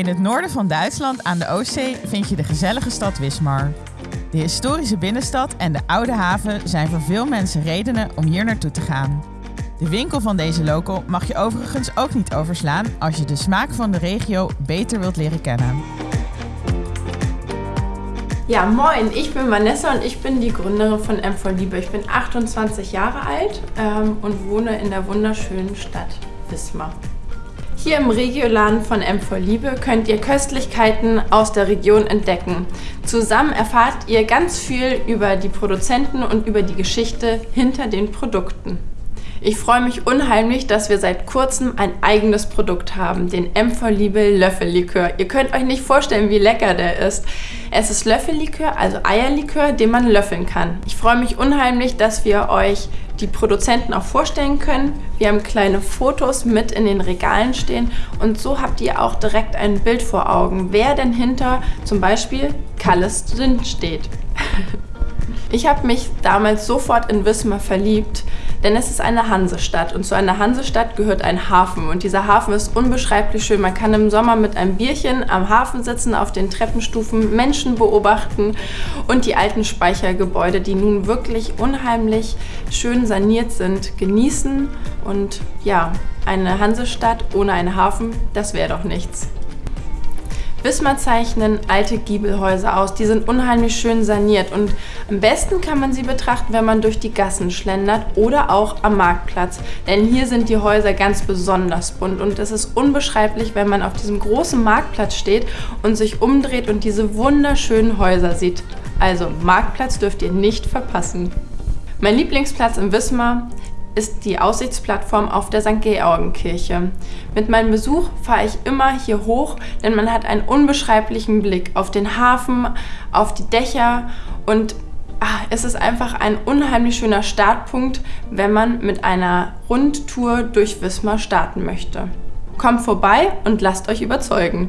In het noorden van Duitsland aan de Oostzee vind je de gezellige stad Wismar. De historische binnenstad en de oude haven zijn voor veel mensen redenen om hier naartoe te gaan. De winkel van deze local mag je overigens ook niet overslaan als je de smaak van de regio beter wilt leren kennen. Ja, moin, ich bin Vanessa und ich bin die Gründerin von M4 Liebe. Ich bin 28 Jahre alt ähm, und wohne in der wunderschönen Stadt Wismar. Hier im Regioladen von M4 Liebe könnt ihr Köstlichkeiten aus der Region entdecken. Zusammen erfahrt ihr ganz viel über die Produzenten und über die Geschichte hinter den Produkten. Ich freue mich unheimlich, dass wir seit kurzem ein eigenes Produkt haben, den M4 Liebe Löffellikör. Ihr könnt euch nicht vorstellen, wie lecker der ist. Es ist Löffellikör, also Eierlikör, den man löffeln kann. Ich freue mich unheimlich, dass wir euch die Produzenten auch vorstellen können. Wir haben kleine Fotos mit in den Regalen stehen und so habt ihr auch direkt ein Bild vor Augen, wer denn hinter zum Beispiel Kalles drin steht. Ich habe mich damals sofort in Wismar verliebt, denn es ist eine Hansestadt und zu einer Hansestadt gehört ein Hafen und dieser Hafen ist unbeschreiblich schön. Man kann im Sommer mit einem Bierchen am Hafen sitzen, auf den Treppenstufen Menschen beobachten und die alten Speichergebäude, die nun wirklich unheimlich schön saniert sind, genießen und ja, eine Hansestadt ohne einen Hafen, das wäre doch nichts. Wismar zeichnen alte Giebelhäuser aus. Die sind unheimlich schön saniert und am besten kann man sie betrachten, wenn man durch die Gassen schlendert oder auch am Marktplatz. Denn hier sind die Häuser ganz besonders bunt und es ist unbeschreiblich, wenn man auf diesem großen Marktplatz steht und sich umdreht und diese wunderschönen Häuser sieht. Also Marktplatz dürft ihr nicht verpassen. Mein Lieblingsplatz in Wismar ist die Aussichtsplattform auf der St. Georgenkirche. Mit meinem Besuch fahre ich immer hier hoch, denn man hat einen unbeschreiblichen Blick auf den Hafen, auf die Dächer und ach, es ist einfach ein unheimlich schöner Startpunkt, wenn man mit einer Rundtour durch Wismar starten möchte. Kommt vorbei und lasst euch überzeugen.